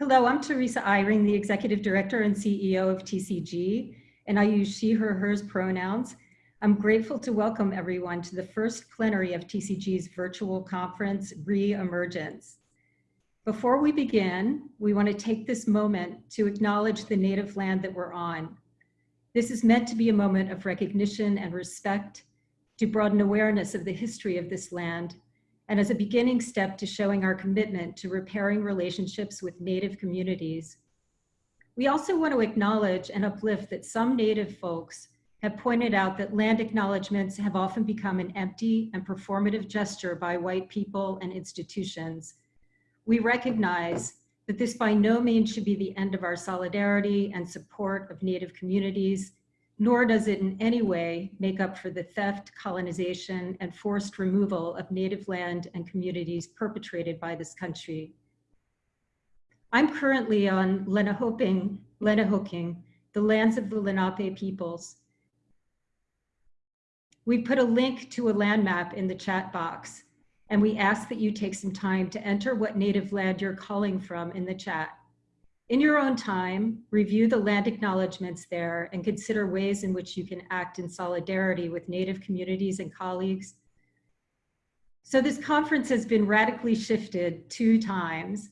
Hello, I'm Teresa Eyring, the Executive Director and CEO of TCG, and I use she, her, hers pronouns. I'm grateful to welcome everyone to the first plenary of TCG's virtual conference, Re-Emergence. Before we begin, we want to take this moment to acknowledge the native land that we're on. This is meant to be a moment of recognition and respect to broaden awareness of the history of this land and as a beginning step to showing our commitment to repairing relationships with Native communities. We also want to acknowledge and uplift that some Native folks have pointed out that land acknowledgements have often become an empty and performative gesture by white people and institutions. We recognize that this by no means should be the end of our solidarity and support of Native communities nor does it in any way make up for the theft, colonization, and forced removal of native land and communities perpetrated by this country. I'm currently on Lenahoping, Lenahoking, the lands of the Lenape peoples. We put a link to a land map in the chat box, and we ask that you take some time to enter what native land you're calling from in the chat. In your own time, review the land acknowledgements there and consider ways in which you can act in solidarity with Native communities and colleagues. So this conference has been radically shifted two times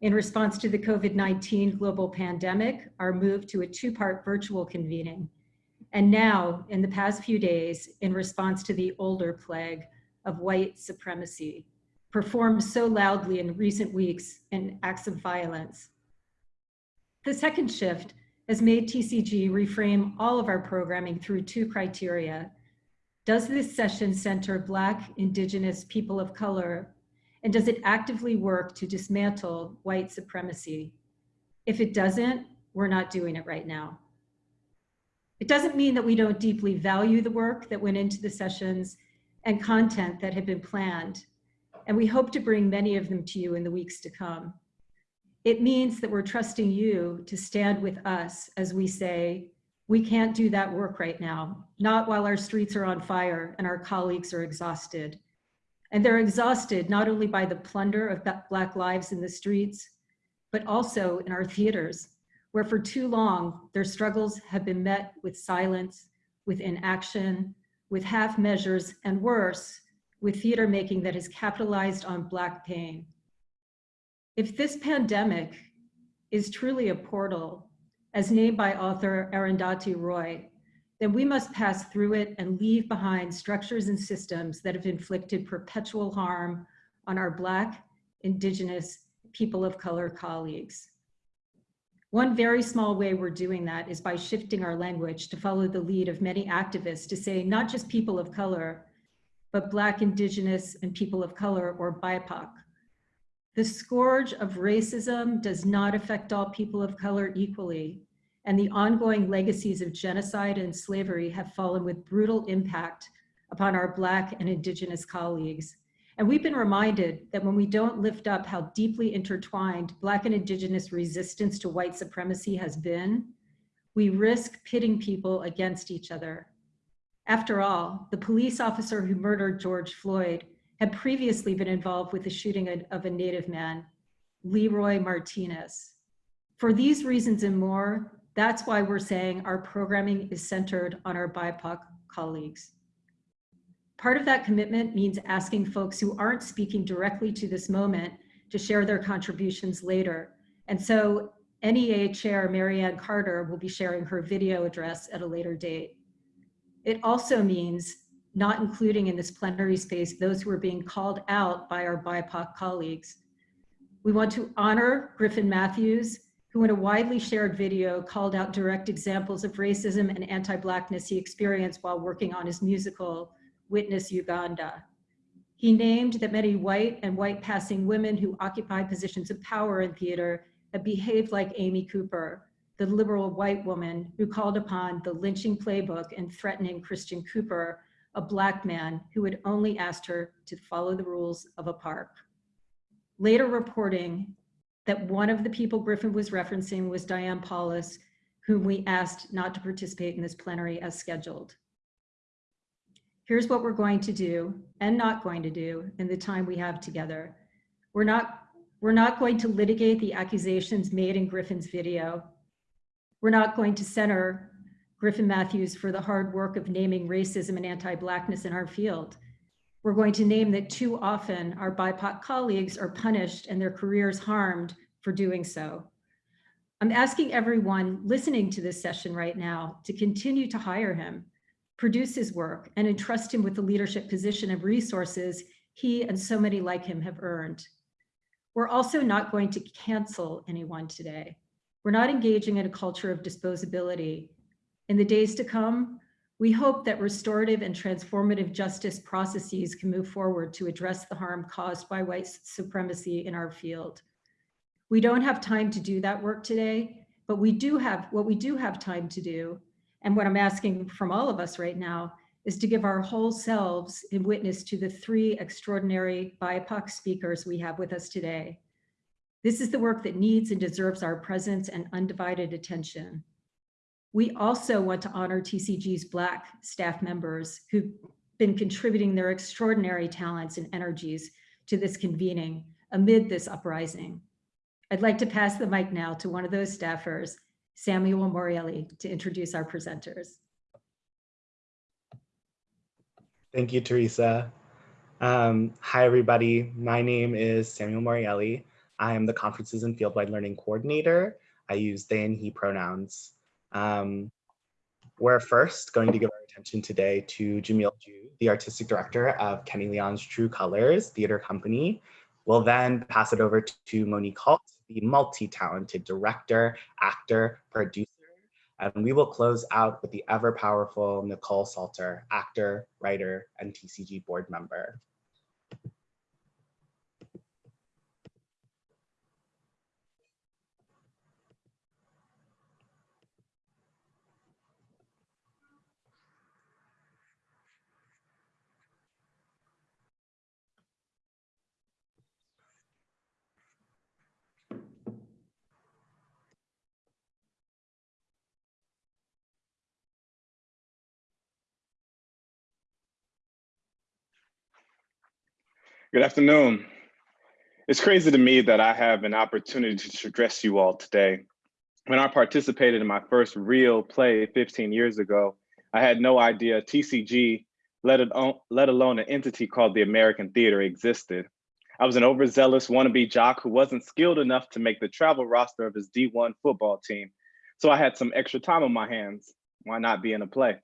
in response to the COVID-19 global pandemic, our move to a two-part virtual convening, and now in the past few days in response to the older plague of white supremacy, performed so loudly in recent weeks in acts of violence the second shift has made TCG reframe all of our programming through two criteria. Does this session center Black, Indigenous, people of color, and does it actively work to dismantle white supremacy? If it doesn't, we're not doing it right now. It doesn't mean that we don't deeply value the work that went into the sessions and content that had been planned, and we hope to bring many of them to you in the weeks to come. It means that we're trusting you to stand with us as we say, we can't do that work right now, not while our streets are on fire and our colleagues are exhausted. And they're exhausted not only by the plunder of Black lives in the streets, but also in our theaters, where for too long, their struggles have been met with silence, with inaction, with half measures, and worse, with theater making that has capitalized on Black pain. If this pandemic is truly a portal, as named by author Arundhati Roy, then we must pass through it and leave behind structures and systems that have inflicted perpetual harm on our Black, Indigenous, people of color colleagues. One very small way we're doing that is by shifting our language to follow the lead of many activists to say not just people of color, but Black, Indigenous, and people of color or BIPOC the scourge of racism does not affect all people of color equally, and the ongoing legacies of genocide and slavery have fallen with brutal impact upon our Black and Indigenous colleagues. And we've been reminded that when we don't lift up how deeply intertwined Black and Indigenous resistance to white supremacy has been, we risk pitting people against each other. After all, the police officer who murdered George Floyd had previously been involved with the shooting of a native man, Leroy Martinez. For these reasons and more, that's why we're saying our programming is centered on our BIPOC colleagues. Part of that commitment means asking folks who aren't speaking directly to this moment to share their contributions later. And so NEA Chair Mary Anne Carter will be sharing her video address at a later date. It also means not including in this plenary space those who are being called out by our BIPOC colleagues. We want to honor Griffin Matthews, who in a widely shared video called out direct examples of racism and anti-Blackness he experienced while working on his musical, Witness Uganda. He named that many white and white passing women who occupy positions of power in theater have behaved like Amy Cooper, the liberal white woman who called upon the lynching playbook and threatening Christian Cooper a black man who had only asked her to follow the rules of a park. Later reporting that one of the people Griffin was referencing was Diane Paulus, whom we asked not to participate in this plenary as scheduled. Here's what we're going to do and not going to do in the time we have together. We're not, We're not going to litigate the accusations made in Griffin's video. We're not going to center Griffin Matthews for the hard work of naming racism and anti-Blackness in our field. We're going to name that too often our BIPOC colleagues are punished and their careers harmed for doing so. I'm asking everyone listening to this session right now to continue to hire him, produce his work, and entrust him with the leadership position of resources he and so many like him have earned. We're also not going to cancel anyone today. We're not engaging in a culture of disposability. In the days to come, we hope that restorative and transformative justice processes can move forward to address the harm caused by white supremacy in our field. We don't have time to do that work today, but we do have what we do have time to do. And what I'm asking from all of us right now is to give our whole selves in witness to the three extraordinary BIPOC speakers we have with us today. This is the work that needs and deserves our presence and undivided attention. We also want to honor TCG's Black staff members who've been contributing their extraordinary talents and energies to this convening amid this uprising. I'd like to pass the mic now to one of those staffers, Samuel Morelli, to introduce our presenters. Thank you, Teresa. Um, hi, everybody. My name is Samuel Morielli. I am the Conferences and Fieldwide Learning Coordinator. I use they and he pronouns. Um, we're first going to give our attention today to Jamil Jude, the Artistic Director of Kenny Leon's True Colors Theater Company. We'll then pass it over to Monique Holt, the multi-talented director, actor, producer, and we will close out with the ever powerful Nikkole Salter, actor, writer, and TCG board member. Good afternoon. It's crazy to me that I have an opportunity to address you all today. When I participated in my first real play 15 years ago, I had no idea TCG, let, alone, let alone an entity called the American Theater existed. I was an overzealous wannabe jock who wasn't skilled enough to make the travel roster of his D1 football team. So I had some extra time on my hands. Why not be in a play?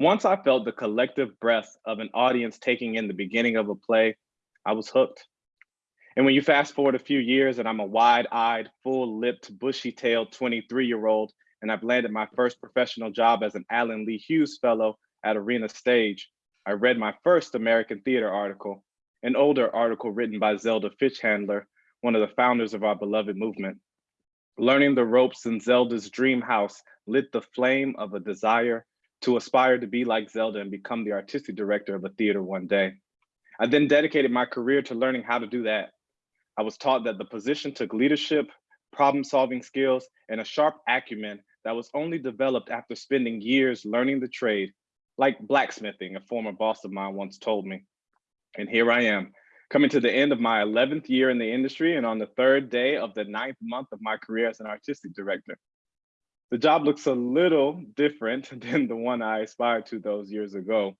Once I felt the collective breath of an audience taking in the beginning of a play, I was hooked. And when you fast forward a few years and I'm a wide-eyed, full-lipped, bushy-tailed 23-year-old, and I've landed my first professional job as an Allen Lee Hughes Fellow at Arena Stage, I read my first American Theater article, an older article written by Zelda Fichandler, one of the founders of our beloved movement. Learning the ropes in Zelda's dream house lit the flame of a desire to aspire to be like Zelda and become the artistic director of a theater one day. I then dedicated my career to learning how to do that. I was taught that the position took leadership, problem solving skills, and a sharp acumen that was only developed after spending years learning the trade, like blacksmithing, a former boss of mine once told me. And here I am, coming to the end of my 11th year in the industry and on the third day of the ninth month of my career as an artistic director. The job looks a little different than the one I aspired to those years ago.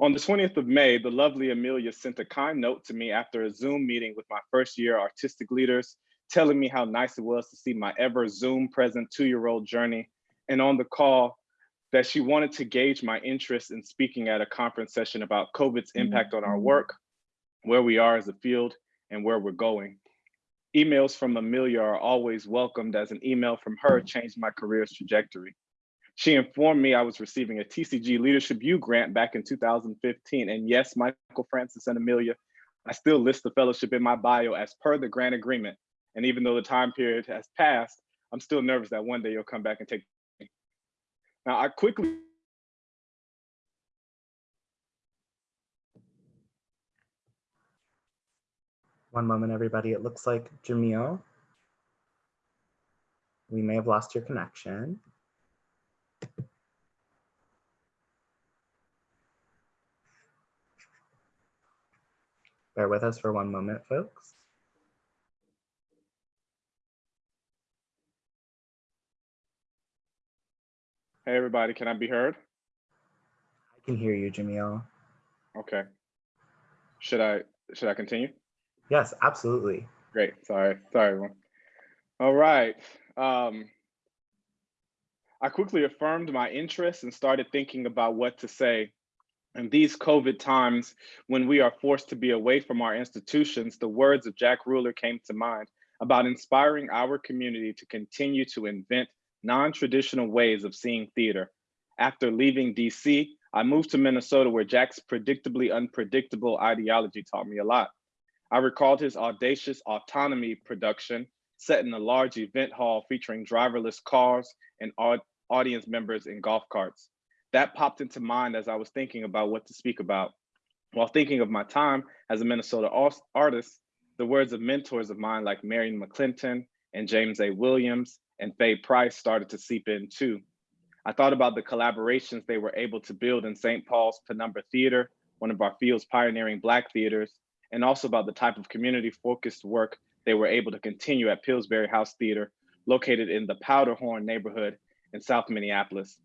On the 20th of May, the lovely Amelia sent a kind note to me after a Zoom meeting with my first year artistic leaders, telling me how nice it was to see my ever Zoom present two-year-old journey. And on the call, that she wanted to gauge my interest in speaking at a conference session about COVID's impact on our mm-hmm. work, where we are as a field, and where we're going. Emails from Amelia are always welcomed as an email from her changed my career's trajectory. She informed me I was receiving a TCG Leadership U grant back in 2015. And yes, Michael Francis and Amelia, I still list the fellowship in my bio as per the grant agreement. And even though the time period has passed, I'm still nervous that one day you'll come back and take me. Now I quickly One moment, everybody. It looks like Jamil. We may have lost your connection. Bear with us for one moment, folks. Hey, everybody, can I be heard? I can hear you, Jamil. Okay. Should I should I continue? Yes, absolutely. Great. Sorry. Sorry, everyone. All right. Um, I quickly affirmed my interest and started thinking about what to say in these COVID times, when we are forced to be away from our institutions, the words of Jack Reuler came to mind about inspiring our community to continue to invent non-traditional ways of seeing theater. After leaving DC, I moved to Minnesota where Jack's predictably unpredictable ideology taught me a lot. I recalled his audacious autonomy production set in a large event hall featuring driverless cars and audience members in golf carts. That popped into mind as I was thinking about what to speak about. While thinking of my time as a Minnesota artist, the words of mentors of mine like Marion McClinton and James A. Williams and Faye Price started to seep in too. I thought about the collaborations they were able to build in St. Paul's Penumbra Theater, one of our field's pioneering Black theaters, and also about the type of community focused work they were able to continue at Pillsbury House Theater, located in the Powderhorn neighborhood in South Minneapolis.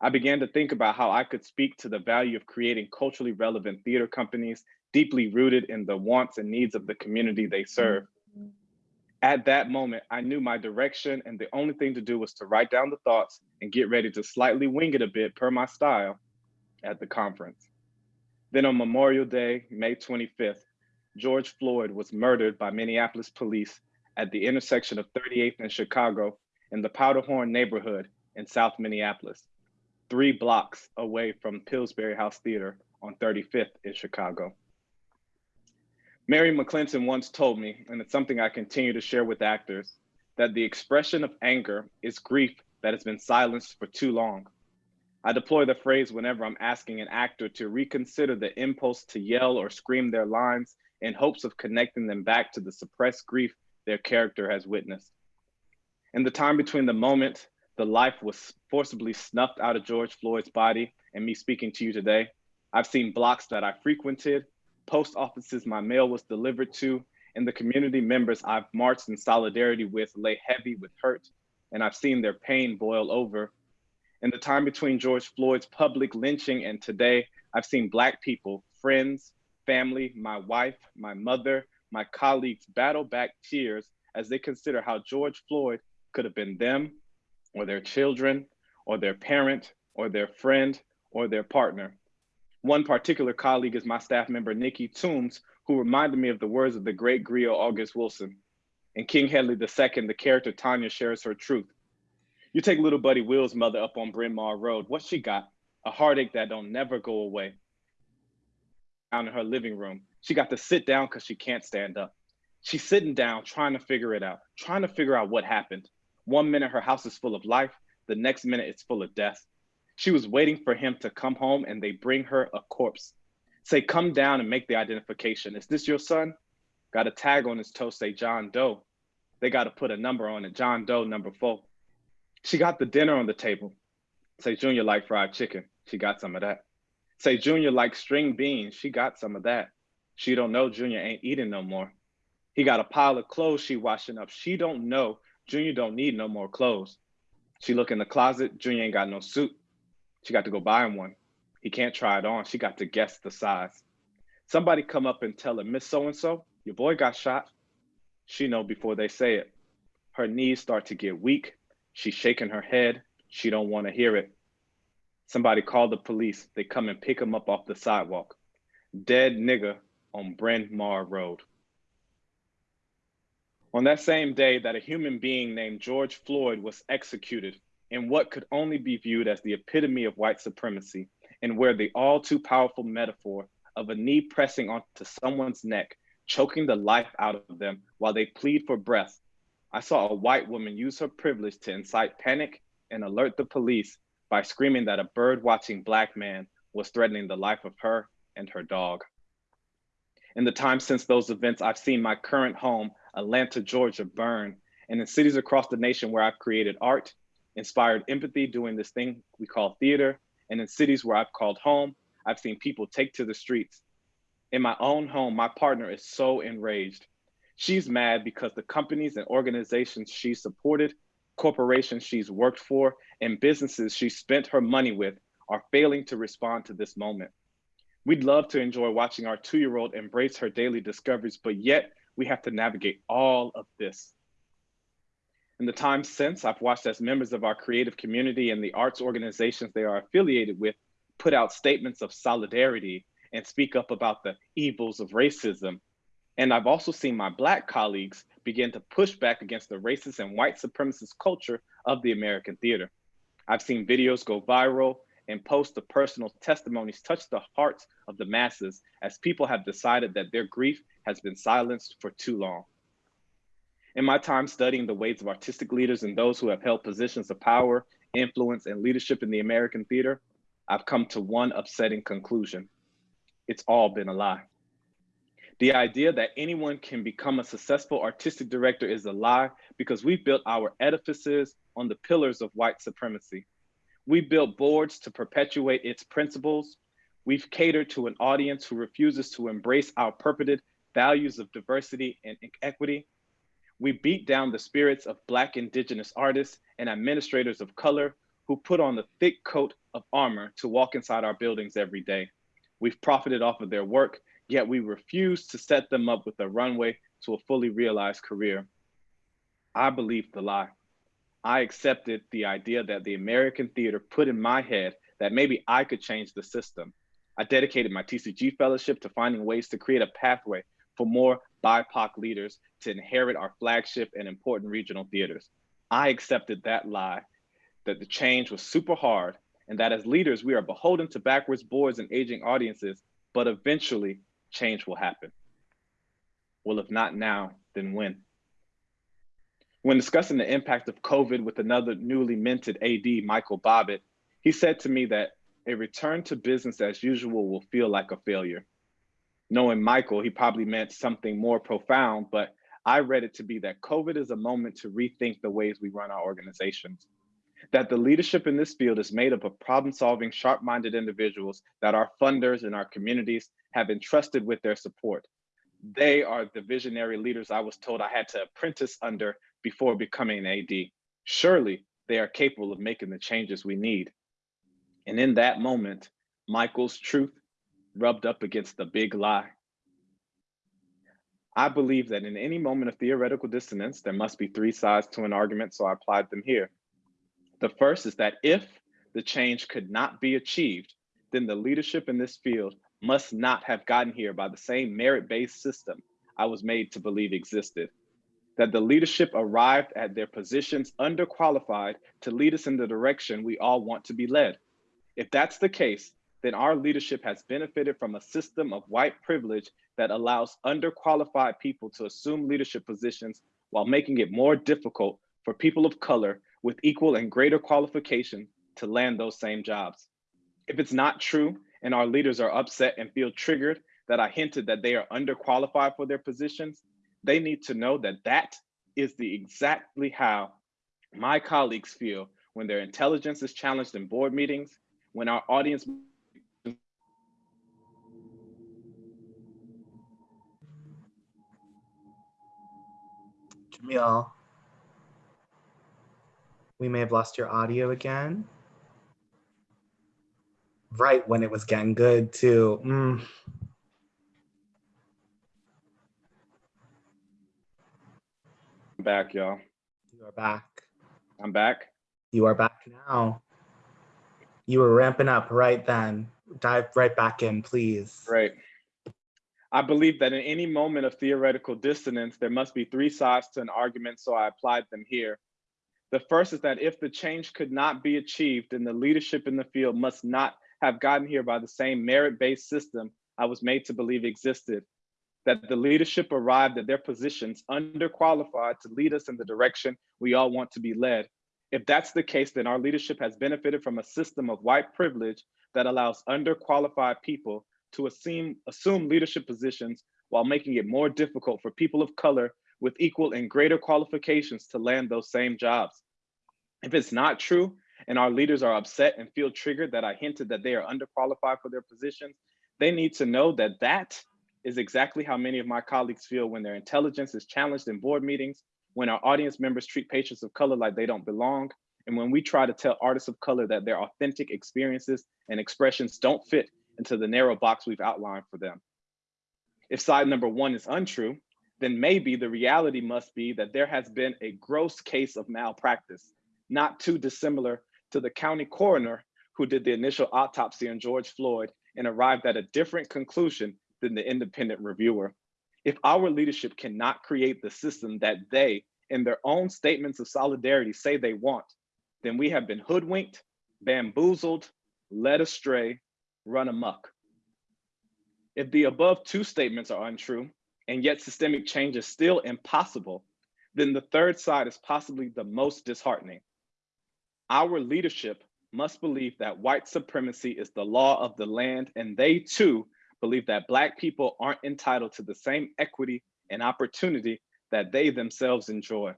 I began to think about how I could speak to the value of creating culturally relevant theater companies deeply rooted in the wants and needs of the community they serve. At that moment, I knew my direction and the only thing to do was to write down the thoughts and get ready to slightly wing it a bit per my style at the conference. Then on Memorial Day, May 25th, George Floyd was murdered by Minneapolis police at the intersection of 38th and Chicago in the Powderhorn neighborhood in South Minneapolis, three blocks away from Pillsbury House Theater on 35th in Chicago. Mary McClinton once told me, and it's something I continue to share with actors, that the expression of anger is grief that has been silenced for too long. I deploy the phrase whenever I'm asking an actor to reconsider the impulse to yell or scream their lines in hopes of connecting them back to the suppressed grief their character has witnessed. In the time between the moment the life was forcibly snuffed out of George Floyd's body and me speaking to you today, I've seen blocks that I frequented, post offices my mail was delivered to, and the community members I've marched in solidarity with lay heavy with hurt, and I've seen their pain boil over. In the time between George Floyd's public lynching and today, I've seen Black people, friends, family, my wife, my mother, my colleagues battle back tears as they consider how George Floyd could have been them, or their children, or their parent, or their friend, or their partner. One particular colleague is my staff member, Nikki Toombs, who reminded me of the words of the great griot August Wilson. In King Hedley II, the character Tanya shares her truth. You take little buddy Will's mother up on Bryn Mawr Road. What she got? A heartache that don't never go away. Down in her living room, she got to sit down because she can't stand up. She's sitting down, trying to figure it out, trying to figure out what happened. One minute her house is full of life, the next minute it's full of death. She was waiting for him to come home and they bring her a corpse. Say, come down and make the identification. Is this your son? Got a tag on his toe, say John Doe. They got to put a number on it, John Doe number four. She got the dinner on the table. Say, Junior like fried chicken. She got some of that. Say, Junior like string beans. She got some of that. She don't know Junior ain't eating no more. He got a pile of clothes she washing up. She don't know Junior don't need no more clothes. She look in the closet. Junior ain't got no suit. She got to go buy him one. He can't try it on. She got to guess the size. Somebody come up and tell her, Miss So-and-so, your boy got shot. She know before they say it. Her knees start to get weak. She's shaking her head. She don't want to hear it. Somebody call the police. They come and pick him up off the sidewalk. Dead nigga on Bryn Mawr Road. On that same day that a human being named George Floyd was executed, in what could only be viewed as the epitome of white supremacy, and where the all too powerful metaphor of a knee pressing onto someone's neck, choking the life out of them while they plead for breath, I saw a white woman use her privilege to incite panic and alert the police by screaming that a bird watching Black man was threatening the life of her and her dog. In the time since those events, I've seen my current home, Atlanta, Georgia, burn, and in cities across the nation where I've created art inspired empathy doing this thing we call theater. And in cities where I've called home, I've seen people take to the streets. In my own home, my partner is so enraged. She's mad because the companies and organizations she supported corporations she's worked for, and businesses she spent her money with are failing to respond to this moment. We'd love to enjoy watching our two-year-old embrace her daily discoveries, but yet we have to navigate all of this. In the time since, I've watched as members of our creative community and the arts organizations they are affiliated with put out statements of solidarity and speak up about the evils of racism. And I've also seen my Black colleagues begin to push back against the racist and white supremacist culture of the American theater. I've seen videos go viral and posts of personal testimonies touch the hearts of the masses as people have decided that their grief has been silenced for too long. In my time studying the ways of artistic leaders and those who have held positions of power, influence, and leadership in the American theater, I've come to one upsetting conclusion. It's all been a lie. The idea that anyone can become a successful artistic director is a lie because we built our edifices on the pillars of white supremacy. We built boards to perpetuate its principles. We've catered to an audience who refuses to embrace our purported values of diversity and equity. We beat down the spirits of Black Indigenous artists and administrators of color who put on the thick coat of armor to walk inside our buildings every day. We've profited off of their work, yet we refuse to set them up with a runway to a fully realized career. I believe the lie. I accepted the idea that the American theater put in my head that maybe I could change the system. I dedicated my TCG fellowship to finding ways to create a pathway for more BIPOC leaders to inherit our flagship and important regional theaters. I accepted that lie, that the change was super hard and that as leaders, we are beholden to backwards boards and aging audiences, but eventually change will happen. Well, if not now, then when? When discussing the impact of COVID with another newly minted AD, Michael Bobbitt, he said to me that a return to business as usual will feel like a failure. Knowing Michael, he probably meant something more profound, but I read it to be that COVID is a moment to rethink the ways we run our organizations that the leadership in this field is made up of problem-solving, sharp-minded individuals that our funders and our communities have entrusted with their support. They are the visionary leaders I was told I had to apprentice under before becoming an AD. Surely they are capable of making the changes we need. And in that moment, Michael's truth rubbed up against the big lie. I believe that in any moment of theoretical dissonance, there must be three sides to an argument, so I applied them here. The first is that if the change could not be achieved, then the leadership in this field must not have gotten here by the same merit-based system I was made to believe existed. That the leadership arrived at their positions underqualified to lead us in the direction we all want to be led. If that's the case, then our leadership has benefited from a system of white privilege that allows underqualified people to assume leadership positions while making it more difficult for people of color with equal and greater qualification to land those same jobs. If it's not true and our leaders are upset and feel triggered that I hinted that they are underqualified for their positions, they need to know that that is the exactly how my colleagues feel when their intelligence is challenged in board meetings, when our audience Jamil, we may have lost your audio again. Right when it was getting good too. Mm. Back, y'all. You are back. I'm back. You are back now. You were ramping up right then. Dive right back in, please. Right. I believe that in any moment of theoretical dissonance, there must be three sides to an argument, so I applied them here. The first is that if the change could not be achieved, then the leadership in the field must not have gotten here by the same merit-based system I was made to believe existed. That the leadership arrived at their positions underqualified to lead us in the direction we all want to be led. If that's the case, then our leadership has benefited from a system of white privilege that allows underqualified people to assume, assume leadership positions while making it more difficult for people of color with equal and greater qualifications to land those same jobs. If it's not true, and our leaders are upset and feel triggered that I hinted that they are underqualified for their positions, they need to know that that is exactly how many of my colleagues feel when their intelligence is challenged in board meetings, when our audience members treat patients of color like they don't belong, and when we try to tell artists of color that their authentic experiences and expressions don't fit into the narrow box we've outlined for them. If side number one is untrue, then maybe the reality must be that there has been a gross case of malpractice, not too dissimilar to the county coroner who did the initial autopsy on George Floyd and arrived at a different conclusion than the independent reviewer. If our leadership cannot create the system that they, in their own statements of solidarity, say they want, then we have been hoodwinked, bamboozled, led astray, run amok. If the above two statements are untrue, and yet systemic change is still impossible, then the third side is possibly the most disheartening. Our leadership must believe that white supremacy is the law of the land, and they too believe that Black people aren't entitled to the same equity and opportunity that they themselves enjoy.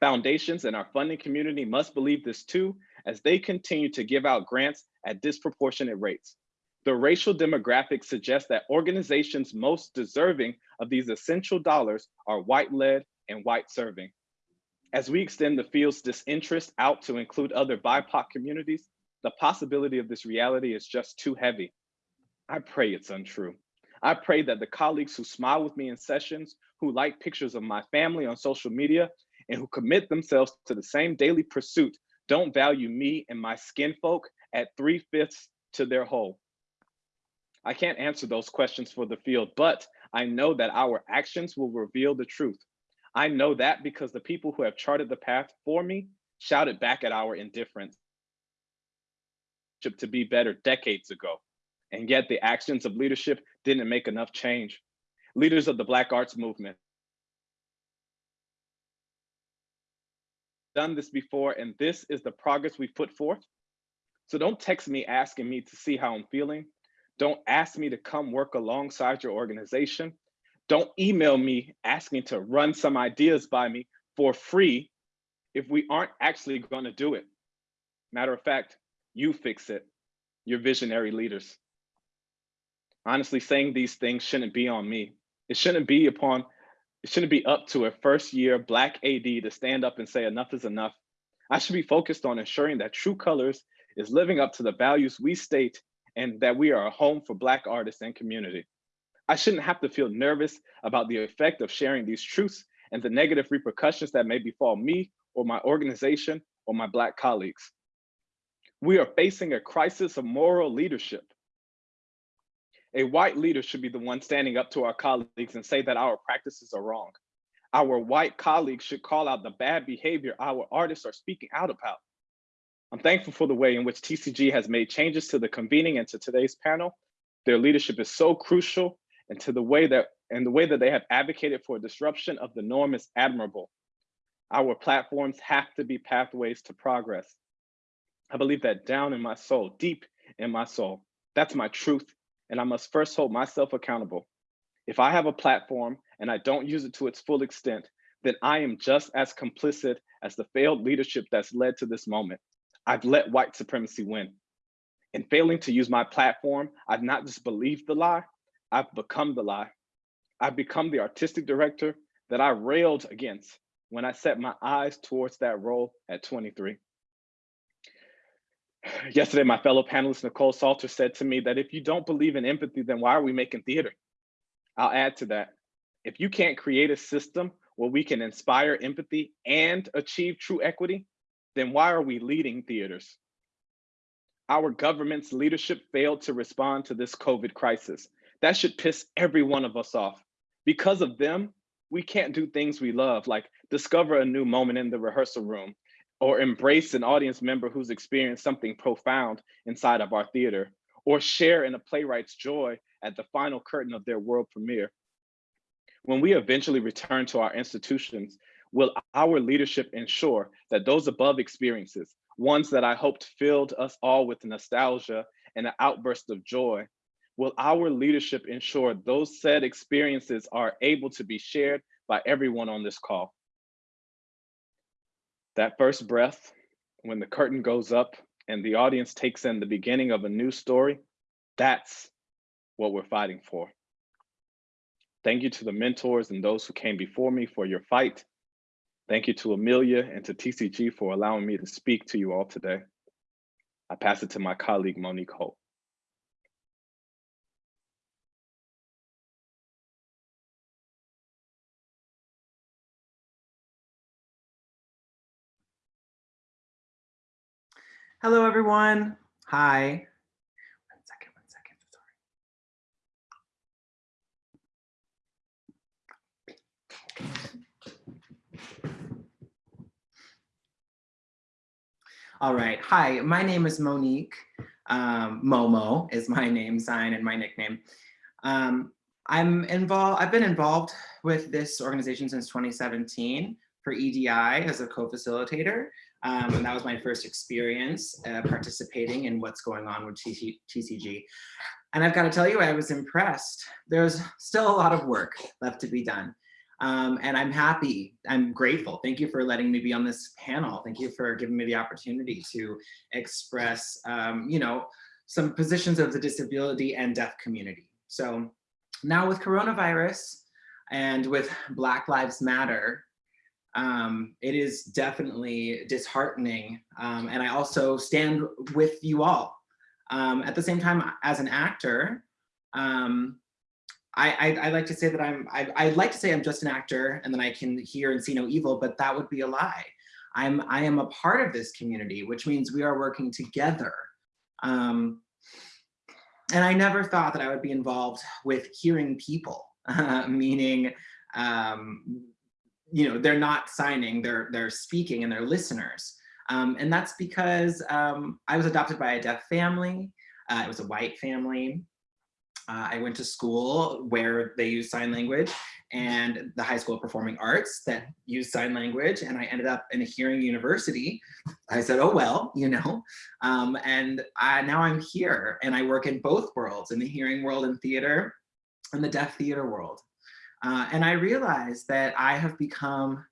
Foundations and our funding community must believe this too, as they continue to give out grants at disproportionate rates. The racial demographics suggest that organizations most deserving of these essential dollars are white-led and white-serving. As we extend the field's disinterest out to include other BIPOC communities, the possibility of this reality is just too heavy. I pray it's untrue. I pray that the colleagues who smile with me in sessions, who like pictures of my family on social media, and who commit themselves to the same daily pursuit don't value me and my skin folk at three fifths to their whole. I can't answer those questions for the field, but I know that our actions will reveal the truth. I know that because the people who have charted the path for me shouted back at our indifference to be better decades ago. And yet the actions of leadership didn't make enough change. Leaders of the Black arts movement, done this before, and this is the progress we've put forth. So don't text me asking me to see how I'm feeling. Don't ask me to come work alongside your organization. Don't email me asking to run some ideas by me for free if we aren't actually going to do it. Matter of fact, you fix it. You're visionary leaders. Honestly, saying these things shouldn't be on me. It shouldn't be upon, it shouldn't be up to a first year Black AD to stand up and say enough is enough. I should be focused on ensuring that True Colors is living up to the values we state and that we are a home for Black artists and community. I shouldn't have to feel nervous about the effect of sharing these truths and the negative repercussions that may befall me or my organization or my Black colleagues. We are facing a crisis of moral leadership. A white leader should be the one standing up to our colleagues and say that our practices are wrong. Our white colleagues should call out the bad behavior our artists are speaking out about. I'm thankful for the way in which TCG has made changes to the convening and to today's panel. Their leadership is so crucial and to the way that and the way that they have advocated for disruption of the norm is admirable. Our platforms have to be pathways to progress. I believe that down in my soul, deep in my soul. That's my truth, and I must first hold myself accountable. If I have a platform and I don't use it to its full extent, then I am just as complicit as the failed leadership that's led to this moment. I've let white supremacy win. In failing to use my platform, I've not just believed the lie, I've become the lie. I've become the artistic director that I railed against when I set my eyes towards that role at 23. Yesterday, my fellow panelist, Nikkole Salter, said to me that if you don't believe in empathy, then why are we making theater? I'll add to that. If you can't create a system where we can inspire empathy and achieve true equity, then why are we leading theaters? Our government's leadership failed to respond to this COVID crisis. That should piss every one of us off. Because of them, we can't do things we love, like discover a new moment in the rehearsal room, or embrace an audience member who's experienced something profound inside of our theater, or share in a playwright's joy at the final curtain of their world premiere. When we eventually return to our institutions, will our leadership ensure that those above experiences, ones that I hoped filled us all with nostalgia and an outburst of joy, will our leadership ensure those said experiences are able to be shared by everyone on this call? That first breath, when the curtain goes up and the audience takes in the beginning of a new story, that's what we're fighting for. Thank you to the mentors and those who came before me for your fight Thank you to Amelia and to TCG for allowing me to speak to you all today. I pass it to my colleague, Monique Holt. Hello, everyone. Hi. One second, one second, sorry. All right. Hi, my name is Monique. Um, Momo is my name sign and my nickname. Um, I'm involved, I've been involved with this organization since 2017 for EDI as a co-facilitator. Um, and that was my first experience uh, participating in what's going on with TC TCG. And I've got to tell you, I was impressed. There's still a lot of work left to be done. Um, and I'm happy, I'm grateful. Thank you for letting me be on this panel. Thank you for giving me the opportunity to express, um, you know, some positions of the disability and deaf community. So now with coronavirus and with Black Lives Matter, um, it is definitely disheartening. Um, and I also stand with you all. Um, at the same time, as an actor, um, I, I, I, like to say that I'm, I, I like to say I'm just an actor and then I can hear and see no evil, but that would be a lie. I'm, I am a part of this community, which means we are working together. Um, and I never thought that I would be involved with hearing people, uh, meaning um, you know, they're not signing, they're, they're speaking and they're listeners. Um, and that's because um, I was adopted by a deaf family. Uh, it was a white family. Uh, I went to school where they use sign language and the High School of Performing Arts that use sign language. And I ended up in a hearing university. I said, oh, well, you know, um, and I, now I'm here and I work in both worlds, in the hearing world and theater and the deaf theater world. Uh, and I realized that I have become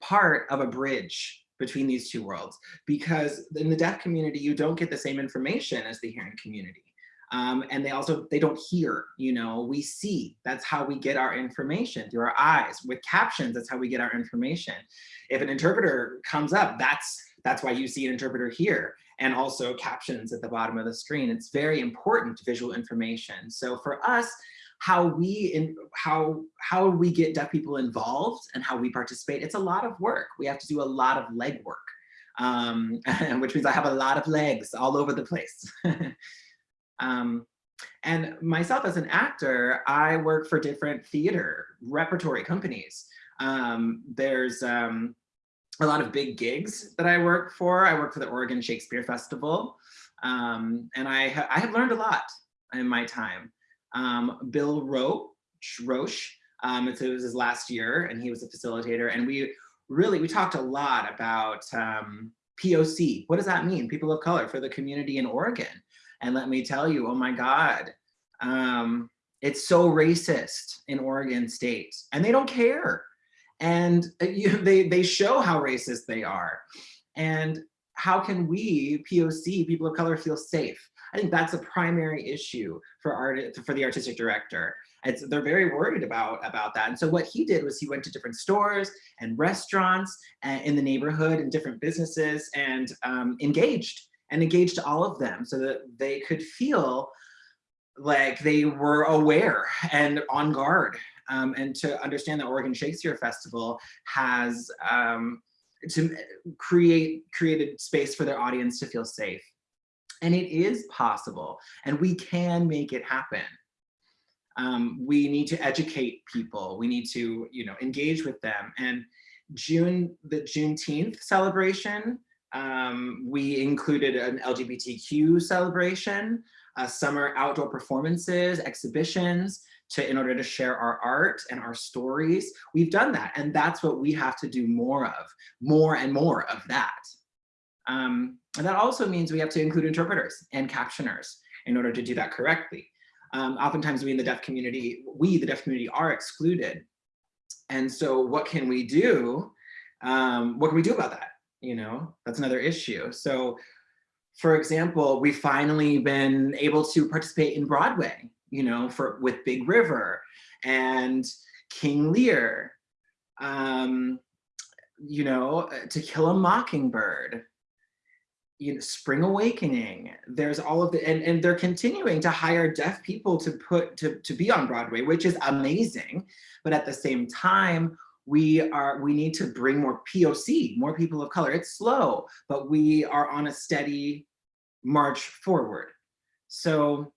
part of a bridge between these two worlds because in the deaf community, you don't get the same information as the hearing community. Um, and they also, they don't hear, you know, we see, that's how we get our information through our eyes. With captions, that's how we get our information. If an interpreter comes up, that's, that's why you see an interpreter here and also captions at the bottom of the screen. It's very important visual information. So for us, how we in how how we get deaf people involved and how we participate. It's a lot of work. We have to do a lot of leg work um, which means i have a lot of legs all over the place. Um, and myself as an actor i work for different theater repertory companies. Um, there's um, a lot of big gigs that i work for. I work for the oregon shakespeare festival. Um, and i ha i have learned a lot in my time um, Bill Rauch, Rauch um, it was his last year and he was a facilitator and we really, we talked a lot about um, POC. What does that mean? People of color for the community in Oregon. And let me tell you, oh my God, um, it's so racist in Oregon state and they don't care. And uh, you, they, they show how racist they are. And how can we, POC, people of color, feel safe? I think that's a primary issue for art for the artistic director. It's, they're very worried about, about that. And so what he did was he went to different stores and restaurants and in the neighborhood and different businesses and um, engaged and engaged all of them so that they could feel like they were aware and on guard um, and to understand that Oregon Shakespeare Festival has um, to create created space for their audience to feel safe and it is possible, and we can make it happen. Um, we need to educate people. We need to, you know, engage with them. And June, the Juneteenth celebration, um, we included an LGBTQ celebration, uh, summer outdoor performances, exhibitions, to in order to share our art and our stories. We've done that, and that's what we have to do more of, more and more of that. Um, and that also means we have to include interpreters and captioners in order to do that correctly. Um, oftentimes we in the deaf community, we, the deaf community, are excluded. And so what can we do? Um, what can we do about that? You know, that's another issue. So for example, we've finally been able to participate in Broadway, you know, for with Big River and King Lear. Um, you know, uh, To Kill a Mockingbird, you know, Spring Awakening. There's all of the, and, and they're continuing to hire deaf people to put, to, to be on Broadway, which is amazing. But at the same time, we are, we need to bring more POC, more people of color. It's slow, but we are on a steady march forward. So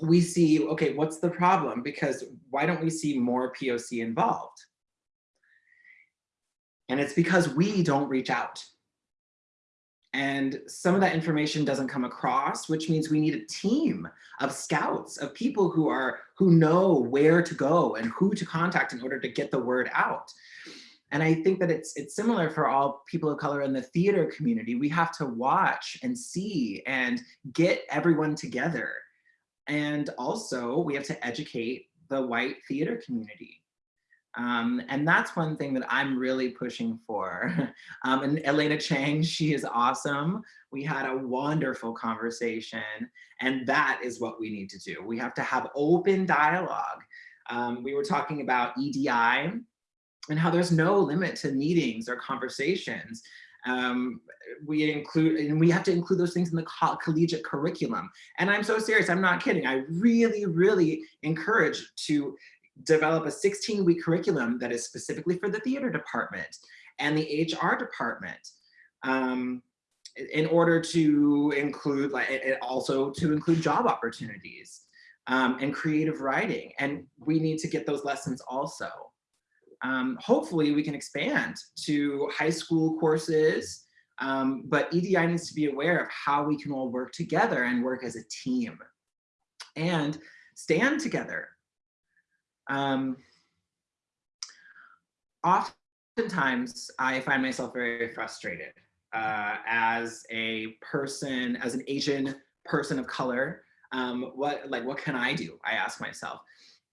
we see, okay, what's the problem? Because why don't we see more POC involved? And it's because we don't reach out. And some of that information doesn't come across, which means we need a team of scouts, of people who are who know where to go and who to contact in order to get the word out. And I think that it's it's similar for all people of color in the theater community. We have to watch and see and get everyone together. And also we have to educate the white theater community. Um, and that's one thing that I'm really pushing for. Um, and Elena Chang, she is awesome. We had a wonderful conversation and that is what we need to do. We have to have open dialogue. Um, we were talking about EDI and how there's no limit to meetings or conversations. Um, we include, and we have to include those things in the co collegiate curriculum. And I'm so serious, I'm not kidding. I really, really encourage to develop a 16 week curriculum that is specifically for the theater department and the HR department um, in order to include like also to include job opportunities um, and creative writing. And we need to get those lessons also. Um, hopefully we can expand to high school courses, um, but EDI needs to be aware of how we can all work together and work as a team and stand together. Um, oftentimes I find myself very frustrated uh, as a person, as an Asian person of color. Um, what like what can I do? I ask myself.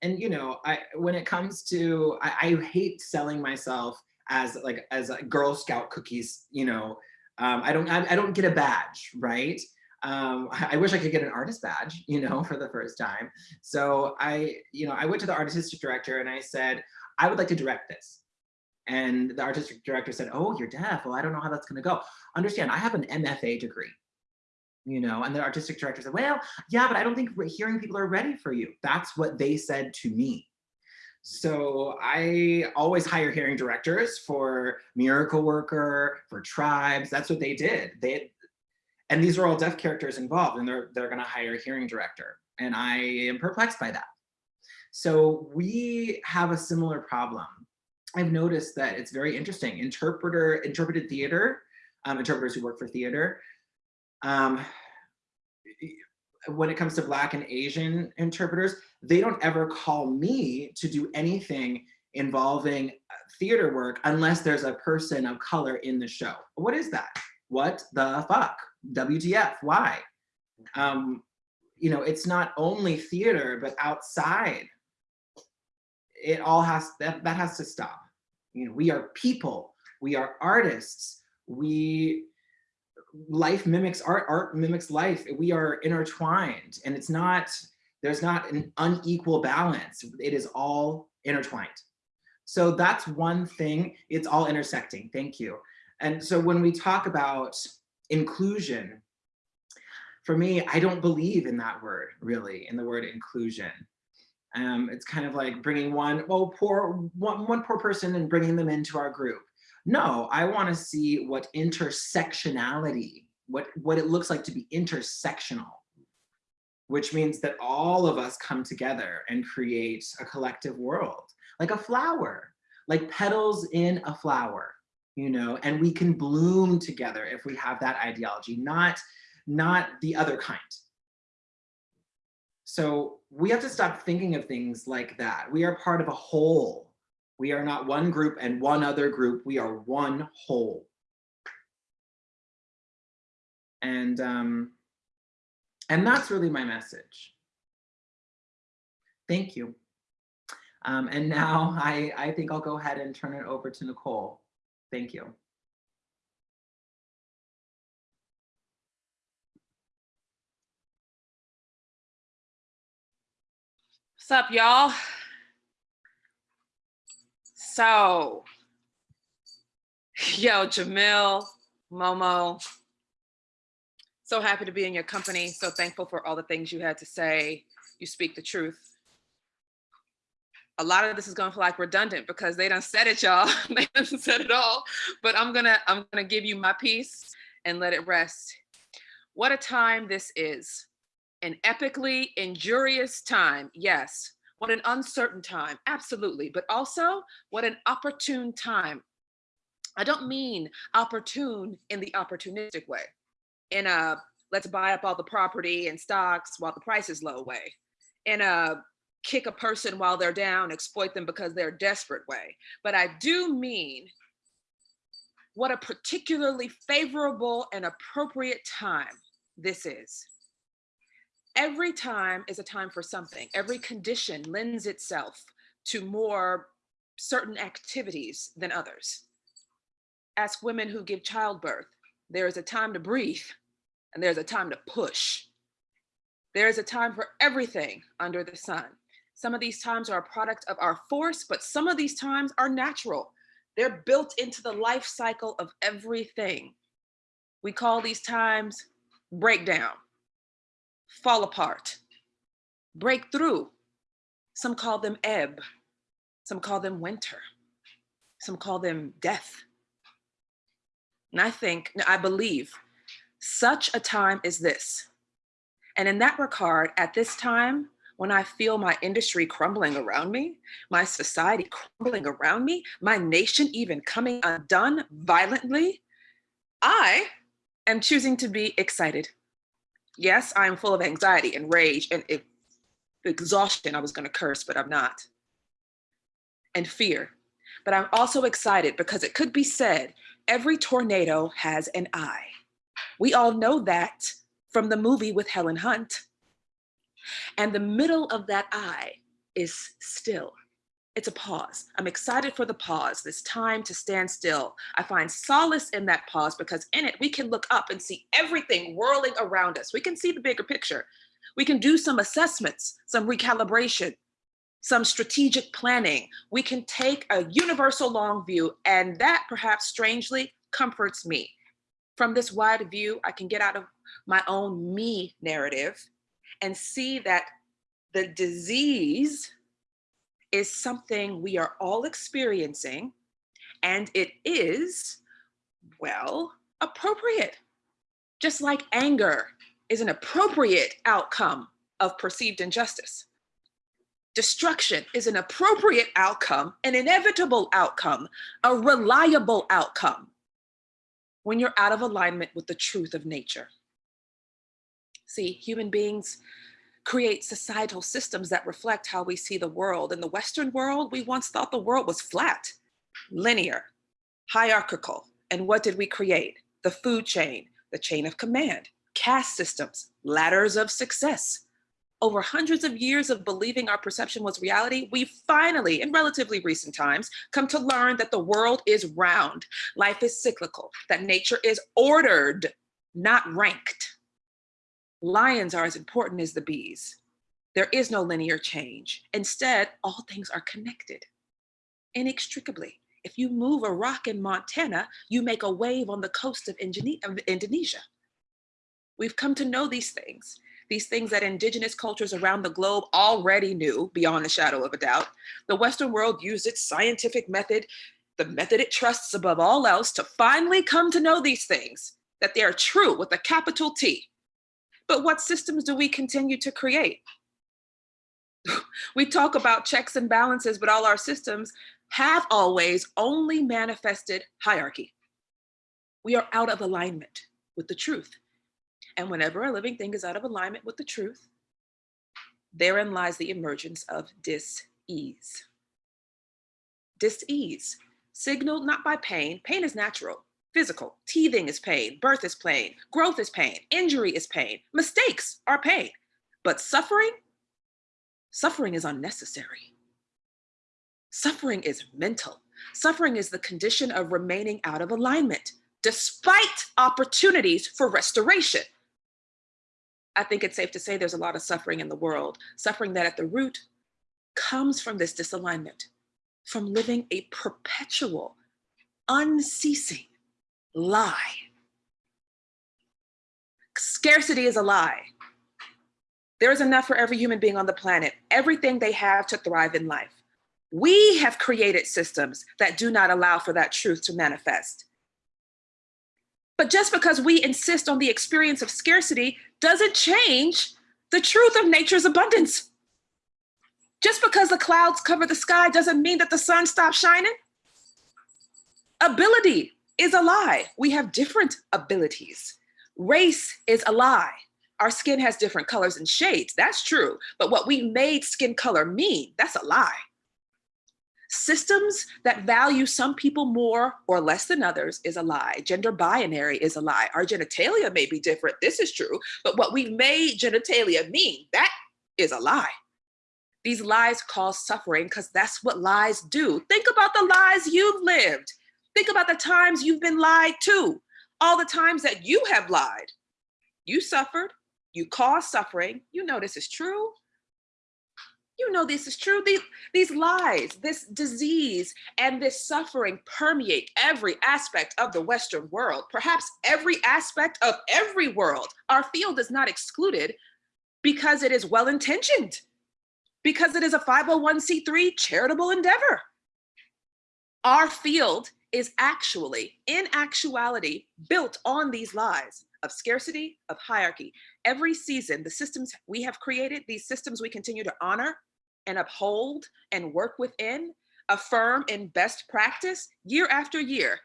And you know, I when it comes to I, I hate selling myself as like as a Girl Scout cookies. You know, um, I don't I, I don't get a badge, right? Um, I wish I could get an artist badge, you know, for the first time. So I, you know, I went to the artistic director and I said, I would like to direct this. And the artistic director said, oh, you're deaf. Well, I don't know how that's going to go. Understand, I have an MFA degree, you know, and the artistic director said, well, yeah, but I don't think hearing people are ready for you. That's what they said to me. So I always hire hearing directors for Miracle Worker, for Tribes. That's what they did. They, and these are all deaf characters involved and they're, they're gonna hire a hearing director. And I am perplexed by that. So we have a similar problem. I've noticed that it's very interesting. Interpreter, interpreted theater, um, interpreters who work for theater, um, when it comes to Black and Asian interpreters, they don't ever call me to do anything involving uh, theater work unless there's a person of color in the show. What is that? What the fuck? WTF, why? Um, you know, it's not only theater, but outside. It all has, that, that has to stop. You know, we are people, we are artists, we, life mimics art, art mimics life. We are intertwined and it's not, there's not an unequal balance. It is all intertwined. So that's one thing, it's all intersecting, thank you. And so when we talk about inclusion, for me, I don't believe in that word, really, in the word inclusion. Um, it's kind of like bringing one, well, poor, one, one poor person and bringing them into our group. No, I want to see what intersectionality, what, what it looks like to be intersectional, which means that all of us come together and create a collective world, like a flower, like petals in a flower you know, and we can bloom together if we have that ideology, not, not the other kind. So we have to stop thinking of things like that. We are part of a whole. We are not one group and one other group. We are one whole. And, um, and that's really my message. Thank you. Um, and now I, I think I'll go ahead and turn it over to Nikkole. Thank you. What's up, y'all? So Yo, Jamil, Momo. So happy to be in your company. So thankful for all the things you had to say. You speak the truth. A lot of this is gonna feel like redundant because they done said it, y'all. they done said it all. But I'm gonna I'm gonna give you my piece and let it rest. What a time this is. An epically injurious time, yes. What an uncertain time, absolutely. But also, what an opportune time. I don't mean opportune in the opportunistic way, in a let's buy up all the property and stocks while the price is low way, in a kick a person while they're down, exploit them because they're desperate way. But I do mean what a particularly favorable and appropriate time this is. Every time is a time for something. Every condition lends itself to more certain activities than others. Ask women who give childbirth. There is a time to breathe and there's a time to push. There is a time for everything under the sun. Some of these times are a product of our force, but some of these times are natural. They're built into the life cycle of everything. We call these times breakdown, fall apart, break through. Some call them ebb, some call them winter, some call them death. And I think, I believe, such a time is this. And in that regard, at this time, when I feel my industry crumbling around me, my society crumbling around me, my nation even coming undone violently, I am choosing to be excited. Yes, I am full of anxiety and rage and exhaustion. I was going to curse, but I'm not. And fear. But I'm also excited because it could be said every tornado has an eye. We all know that from the movie with Helen Hunt. And the middle of that eye is still. It's a pause. I'm excited for the pause, this time to stand still. I find solace in that pause because in it, we can look up and see everything whirling around us. We can see the bigger picture. We can do some assessments, some recalibration, some strategic planning. We can take a universal long view and that perhaps strangely comforts me. From this wide view, I can get out of my own me narrative and see that the disease is something we are all experiencing and it is, well, appropriate. Just like anger is an appropriate outcome of perceived injustice. Destruction is an appropriate outcome, an inevitable outcome, a reliable outcome when you're out of alignment with the truth of nature. See, human beings create societal systems that reflect how we see the world. In the Western world, we once thought the world was flat, linear, hierarchical. And what did we create? The food chain, the chain of command, caste systems, ladders of success. Over hundreds of years of believing our perception was reality, we finally, in relatively recent times, come to learn that the world is round, life is cyclical, that nature is ordered, not ranked. Lions are as important as the bees. There is no linear change. Instead, all things are connected inextricably. If you move a rock in Montana, you make a wave on the coast of Indonesia. We've come to know these things, these things that indigenous cultures around the globe already knew beyond the shadow of a doubt. The Western world used its scientific method, the method it trusts above all else to finally come to know these things, that they are true with a capital T, but what systems do we continue to create? we talk about checks and balances, but all our systems have always only manifested hierarchy. We are out of alignment with the truth. And whenever a living thing is out of alignment with the truth, therein lies the emergence of dis-ease. Dis-ease, signaled not by pain, pain is natural, physical. Teething is pain, birth is pain, growth is pain, injury is pain, mistakes are pain. But suffering, suffering is unnecessary. Suffering is mental. Suffering is the condition of remaining out of alignment, despite opportunities for restoration. I think it's safe to say there's a lot of suffering in the world, suffering that at the root comes from this disalignment, from living a perpetual unceasing lie. Scarcity is a lie. There is enough for every human being on the planet, everything they have to thrive in life. We have created systems that do not allow for that truth to manifest. But just because we insist on the experience of scarcity doesn't change the truth of nature's abundance. Just because the clouds cover the sky doesn't mean that the sun stops shining. Ability is a lie. We have different abilities. Race is a lie. Our skin has different colors and shades. That's true. But what we made skin color mean, that's a lie. Systems that value some people more or less than others is a lie. Gender binary is a lie. Our genitalia may be different. This is true. But what we made genitalia mean, that is a lie. These lies cause suffering because that's what lies do. Think about the lies you've lived. Think about the times you've been lied to, all the times that you have lied. You suffered, you caused suffering. You know this is true. You know this is true. These, these lies, this disease, and this suffering permeate every aspect of the Western world, perhaps every aspect of every world. Our field is not excluded because it is well-intentioned, because it is a 501c3 charitable endeavor. Our field is actually, in actuality, built on these lies of scarcity, of hierarchy. Every season, the systems we have created, these systems we continue to honor and uphold and work within, affirm in best practice year after year.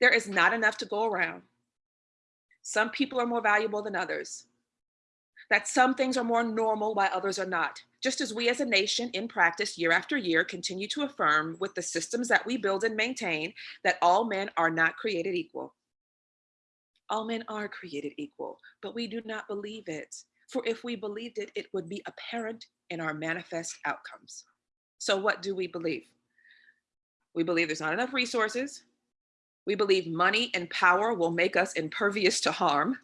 There is not enough to go around. Some people are more valuable than others. That some things are more normal while others are not. Just as we as a nation in practice year after year continue to affirm with the systems that we build and maintain that all men are not created equal. All men are created equal, but we do not believe it. For if we believed it, it would be apparent in our manifest outcomes. So what do we believe? We believe there's not enough resources. We believe money and power will make us impervious to harm.